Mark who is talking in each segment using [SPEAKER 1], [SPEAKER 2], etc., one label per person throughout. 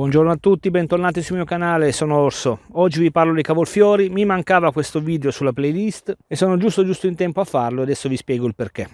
[SPEAKER 1] Buongiorno a tutti, bentornati sul mio canale, sono Orso. Oggi vi parlo di cavolfiori, mi mancava questo video sulla playlist e sono giusto giusto in tempo a farlo, adesso vi spiego il perché.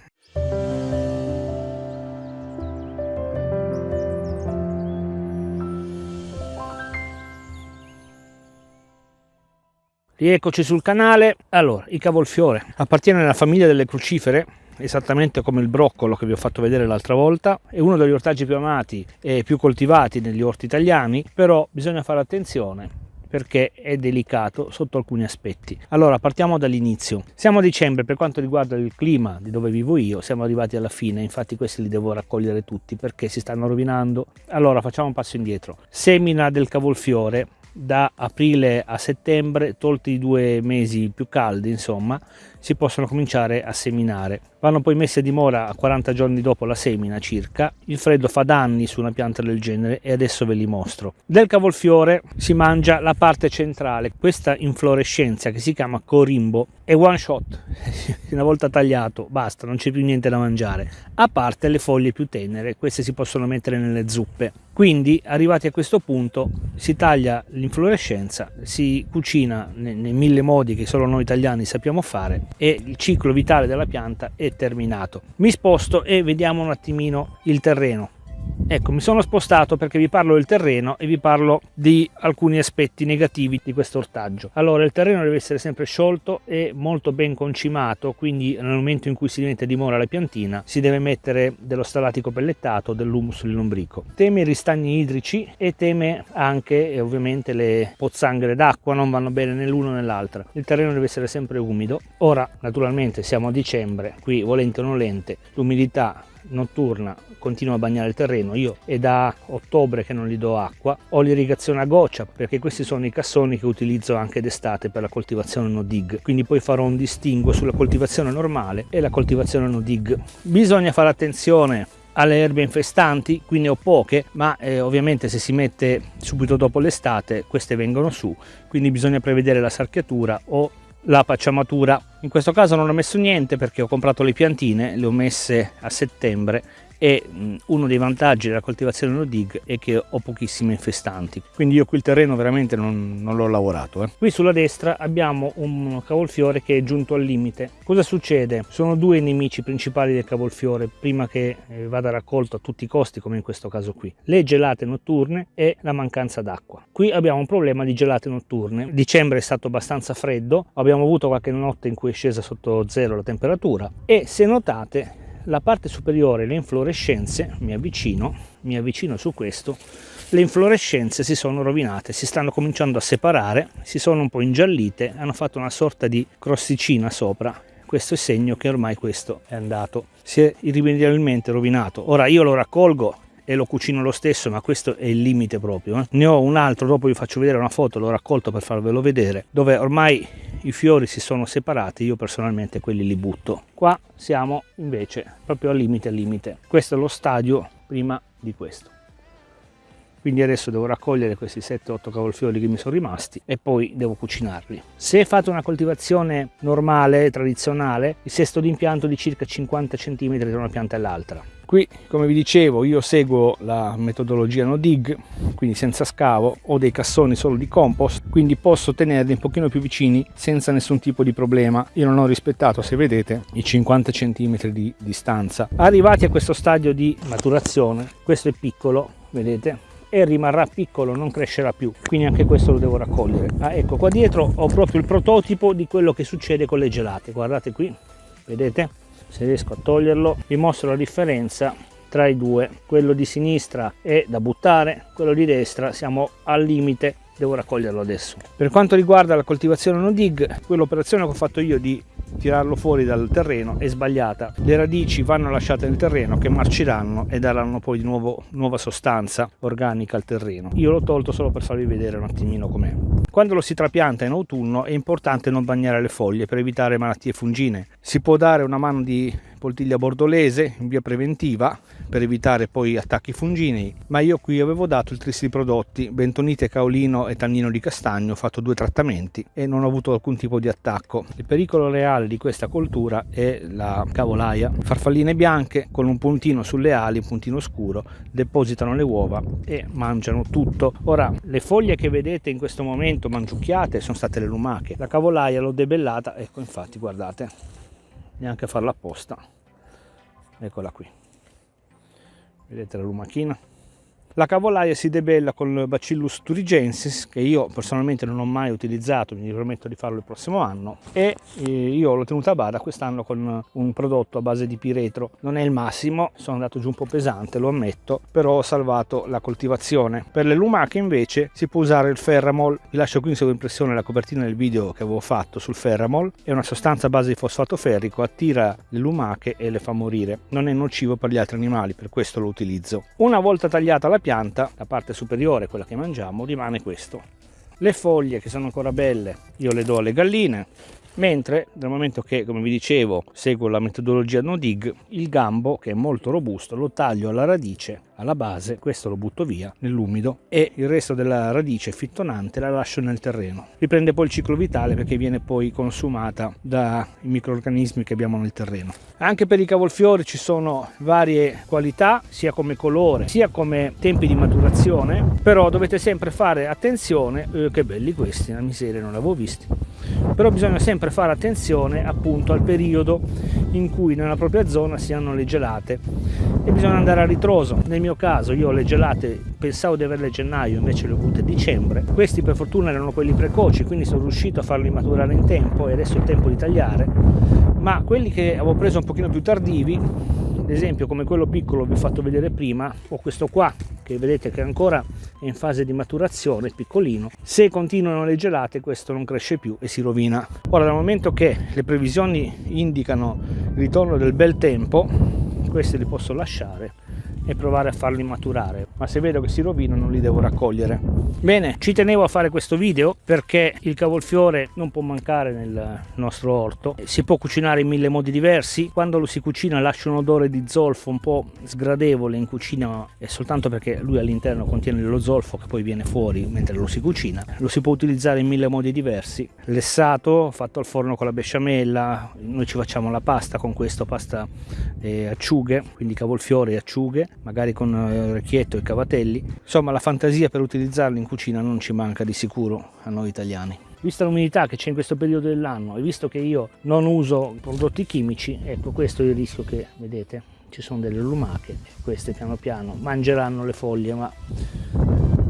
[SPEAKER 1] Rieccoci sul canale. Allora, il cavolfiore appartiene alla famiglia delle crucifere esattamente come il broccolo che vi ho fatto vedere l'altra volta è uno degli ortaggi più amati e più coltivati negli orti italiani però bisogna fare attenzione perché è delicato sotto alcuni aspetti. Allora partiamo dall'inizio. Siamo a dicembre per quanto riguarda il clima di dove vivo io, siamo arrivati alla fine, infatti questi li devo raccogliere tutti perché si stanno rovinando. Allora facciamo un passo indietro. Semina del cavolfiore da aprile a settembre, tolti i due mesi più caldi, insomma, si possono cominciare a seminare. Vanno poi messi a dimora a 40 giorni dopo la semina circa. Il freddo fa danni su una pianta del genere e adesso ve li mostro. Del cavolfiore si mangia la parte centrale, questa inflorescenza che si chiama corimbo è one shot, una volta tagliato basta, non c'è più niente da mangiare, a parte le foglie più tenere, queste si possono mettere nelle zuppe. Quindi arrivati a questo punto si taglia l'inflorescenza, si cucina nei, nei mille modi che solo noi italiani sappiamo fare e il ciclo vitale della pianta è terminato. Mi sposto e vediamo un attimino il terreno. Ecco, mi sono spostato perché vi parlo del terreno e vi parlo di alcuni aspetti negativi di questo ortaggio. Allora, il terreno deve essere sempre sciolto e molto ben concimato, quindi nel momento in cui si mette a dimora la piantina si deve mettere dello stalatico pellettato, dell'humus lombrico. Teme i ristagni idrici e teme anche e ovviamente le pozzanghere d'acqua, non vanno bene né l'uno né l'altra. Il terreno deve essere sempre umido. Ora, naturalmente, siamo a dicembre, qui volente o nolente, l'umidità notturna continua a bagnare il terreno io è da ottobre che non gli do acqua ho l'irrigazione a goccia perché questi sono i cassoni che utilizzo anche d'estate per la coltivazione no dig. Quindi poi farò un distinguo sulla coltivazione normale e la coltivazione no dig. Bisogna fare attenzione alle erbe infestanti, qui ne ho poche, ma eh, ovviamente se si mette subito dopo l'estate queste vengono su, quindi bisogna prevedere la sarchiatura o la pacciamatura. In questo caso non ho messo niente perché ho comprato le piantine, le ho messe a settembre e uno dei vantaggi della coltivazione no dig è che ho pochissime infestanti. Quindi io qui il terreno veramente non, non l'ho lavorato eh. qui sulla destra abbiamo un cavolfiore che è giunto al limite. Cosa succede? Sono due nemici principali del cavolfiore prima che eh, vada raccolto a tutti i costi come in questo caso qui. Le gelate notturne e la mancanza d'acqua. Qui abbiamo un problema di gelate notturne. Dicembre è stato abbastanza freddo abbiamo avuto qualche notte in cui è scesa sotto zero la temperatura e se notate la parte superiore, le inflorescenze, mi avvicino, mi avvicino su questo, le inflorescenze si sono rovinate, si stanno cominciando a separare, si sono un po' ingiallite, hanno fatto una sorta di crosticina sopra. Questo è segno che ormai questo è andato, si è irrimediabilmente rovinato. Ora io lo raccolgo e lo cucino lo stesso ma questo è il limite proprio eh. ne ho un altro dopo vi faccio vedere una foto l'ho raccolto per farvelo vedere dove ormai i fiori si sono separati io personalmente quelli li butto qua siamo invece proprio al limite al limite questo è lo stadio prima di questo quindi adesso devo raccogliere questi 7-8 cavolfiori che mi sono rimasti e poi devo cucinarli. Se fate una coltivazione normale, tradizionale, il sesto d'impianto di circa 50 cm tra una pianta e l'altra. Qui, come vi dicevo, io seguo la metodologia no dig, quindi senza scavo, ho dei cassoni solo di compost, quindi posso tenerli un pochino più vicini senza nessun tipo di problema. Io non ho rispettato, se vedete, i 50 cm di distanza. Arrivati a questo stadio di maturazione, questo è piccolo, vedete, e rimarrà piccolo non crescerà più quindi anche questo lo devo raccogliere ah, ecco qua dietro ho proprio il prototipo di quello che succede con le gelate guardate qui vedete se riesco a toglierlo vi mostro la differenza tra i due quello di sinistra è da buttare quello di destra siamo al limite devo raccoglierlo adesso. Per quanto riguarda la coltivazione no dig quell'operazione che ho fatto io di tirarlo fuori dal terreno è sbagliata. Le radici vanno lasciate nel terreno che marciranno e daranno poi di nuovo nuova sostanza organica al terreno. Io l'ho tolto solo per farvi vedere un attimino com'è Quando lo si trapianta in autunno è importante non bagnare le foglie per evitare malattie fungine. Si può dare una mano di poltiglia bordolese in via preventiva per evitare poi attacchi funginei ma io qui avevo dato il tris di prodotti bentonite caolino e tannino di castagno ho fatto due trattamenti e non ho avuto alcun tipo di attacco. Il pericolo reale di questa coltura è la cavolaia. Farfalline bianche con un puntino sulle ali un puntino scuro depositano le uova e mangiano tutto. Ora le foglie che vedete in questo momento mangiucchiate sono state le lumache. La cavolaia l'ho debellata ecco infatti guardate neanche a farla apposta. Eccola qui. Vedete la lumachina la cavolaia si debella con il Bacillus turigensis che io personalmente non ho mai utilizzato, mi prometto di farlo il prossimo anno e eh, io l'ho tenuta a bada quest'anno con un prodotto a base di piretro. Non è il massimo, sono andato giù un po' pesante, lo ammetto, però ho salvato la coltivazione. Per le lumache invece si può usare il Ferramol. Vi lascio qui in sovraimpressione la copertina del video che avevo fatto sul Ferramol. È una sostanza a base di fosfato ferrico, attira le lumache e le fa morire. Non è nocivo per gli altri animali, per questo lo utilizzo. Una volta tagliata la pianta, la parte superiore, quella che mangiamo, rimane questo. Le foglie che sono ancora belle io le do alle galline, mentre dal momento che, come vi dicevo, seguo la metodologia no dig, il gambo, che è molto robusto, lo taglio alla radice alla base, questo lo butto via nell'umido e il resto della radice fittonante la lascio nel terreno. Riprende poi il ciclo vitale perché viene poi consumata dai microorganismi che abbiamo nel terreno. Anche per i cavolfiori ci sono varie qualità, sia come colore, sia come tempi di maturazione, però dovete sempre fare attenzione, eh, che belli questi, la miseria non l'avevo visti, però bisogna sempre fare attenzione appunto al periodo in cui nella propria zona si hanno le gelate e bisogna andare a ritroso. Nel mio caso io le gelate pensavo di averle a gennaio, invece le ho avute a dicembre. Questi per fortuna erano quelli precoci, quindi sono riuscito a farli maturare in tempo e adesso è il tempo di tagliare. Ma quelli che avevo preso un pochino più tardivi, ad esempio come quello piccolo vi ho fatto vedere prima, o questo qua che vedete che ancora è in fase di maturazione, piccolino, se continuano le gelate questo non cresce più e si rovina. Ora dal momento che le previsioni indicano il ritorno del bel tempo, questi li posso lasciare e provare a farli maturare. Ma se vedo che si rovinano li devo raccogliere. Bene ci tenevo a fare questo video perché il cavolfiore non può mancare nel nostro orto. Si può cucinare in mille modi diversi. Quando lo si cucina lascia un odore di zolfo un po' sgradevole in cucina è soltanto perché lui all'interno contiene lo zolfo che poi viene fuori mentre lo si cucina. Lo si può utilizzare in mille modi diversi. Lessato fatto al forno con la besciamella. Noi ci facciamo la pasta con questo pasta e acciughe quindi cavolfiore e acciughe magari con eh, orecchietto e cavatelli. Insomma la fantasia per utilizzarli in cucina non ci manca di sicuro a noi italiani. Vista l'umidità che c'è in questo periodo dell'anno e visto che io non uso prodotti chimici, ecco questo è il rischio che vedete. Ci sono delle lumache, queste piano piano mangeranno le foglie, ma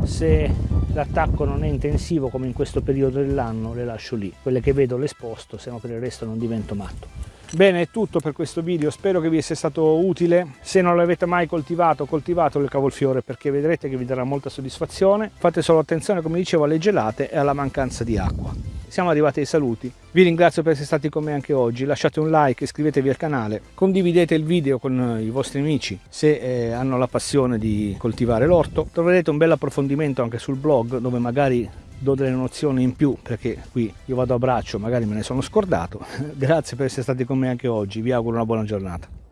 [SPEAKER 1] se l'attacco non è intensivo come in questo periodo dell'anno le lascio lì. Quelle che vedo le sposto, se no per il resto non divento matto. Bene, è tutto per questo video, spero che vi sia stato utile. Se non l'avete mai coltivato, coltivatelo il cavolfiore perché vedrete che vi darà molta soddisfazione. Fate solo attenzione, come dicevo, alle gelate e alla mancanza di acqua. Siamo arrivati ai saluti. Vi ringrazio per essere stati con me anche oggi. Lasciate un like, iscrivetevi al canale, condividete il video con i vostri amici se eh, hanno la passione di coltivare l'orto. Troverete un bel approfondimento anche sul blog dove magari do delle nozioni in più perché qui io vado a braccio magari me ne sono scordato. Grazie per essere stati con me anche oggi vi auguro una buona giornata